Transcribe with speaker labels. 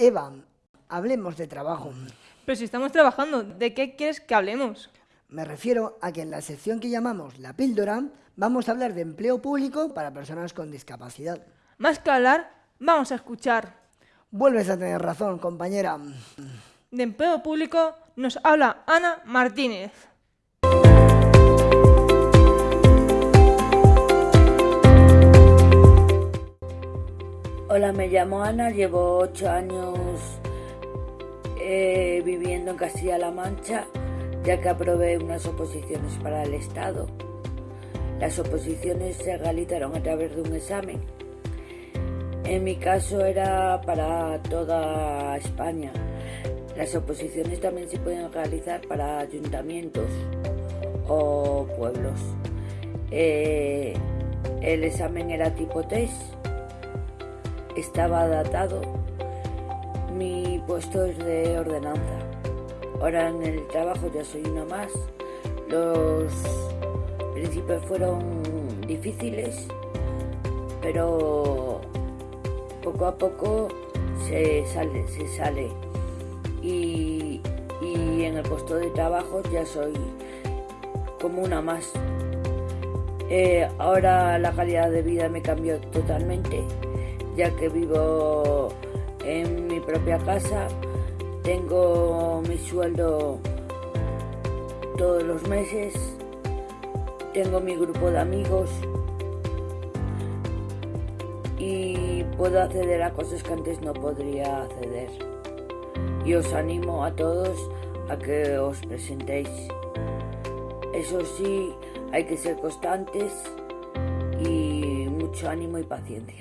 Speaker 1: Eva, hablemos de trabajo.
Speaker 2: Pero si estamos trabajando, ¿de qué quieres que hablemos?
Speaker 1: Me refiero a que en la sección que llamamos La Píldora vamos a hablar de empleo público para personas con discapacidad.
Speaker 2: Más que hablar, vamos a escuchar.
Speaker 1: Vuelves a tener razón, compañera.
Speaker 2: De empleo público nos habla Ana Martínez.
Speaker 3: Me llamo Ana, llevo ocho años eh, viviendo en Castilla-La Mancha, ya que aprobé unas oposiciones para el Estado. Las oposiciones se realizaron a través de un examen. En mi caso era para toda España. Las oposiciones también se pueden realizar para ayuntamientos o pueblos. Eh, el examen era tipo test estaba datado. Mi puesto es de ordenanza. Ahora en el trabajo ya soy una más. Los principios fueron difíciles, pero poco a poco se sale, se sale. Y, y en el puesto de trabajo ya soy como una más. Eh, ahora la calidad de vida me cambió totalmente ya que vivo en mi propia casa, tengo mi sueldo todos los meses, tengo mi grupo de amigos y puedo acceder a cosas que antes no podría acceder. Y os animo a todos a que os presentéis. Eso sí, hay que ser constantes y mucho ánimo y paciencia.